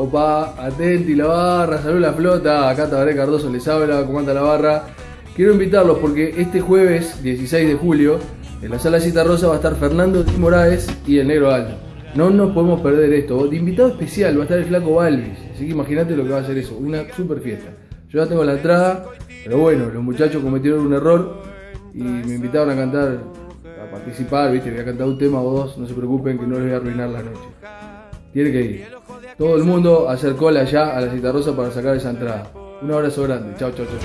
Opa, atenti la barra, salud la flota. Acá Tabaré Cardoso les habla, comanda la barra. Quiero invitarlos porque este jueves 16 de julio en la sala Cita Rosa va a estar Fernando Di y el Negro Aldo. No nos podemos perder esto. De invitado especial va a estar el flaco Balvis. Así que imagínate lo que va a ser eso. Una super fiesta. Yo ya tengo la entrada, pero bueno, los muchachos cometieron un error y me invitaron a cantar, a participar, viste, voy a cantar un tema o dos, no se preocupen que no les voy a arruinar la noche. Tiene que ir. Todo el mundo hacer cola ya a la Cita Rosa para sacar esa entrada. Un abrazo grande. Chao, chao, chao.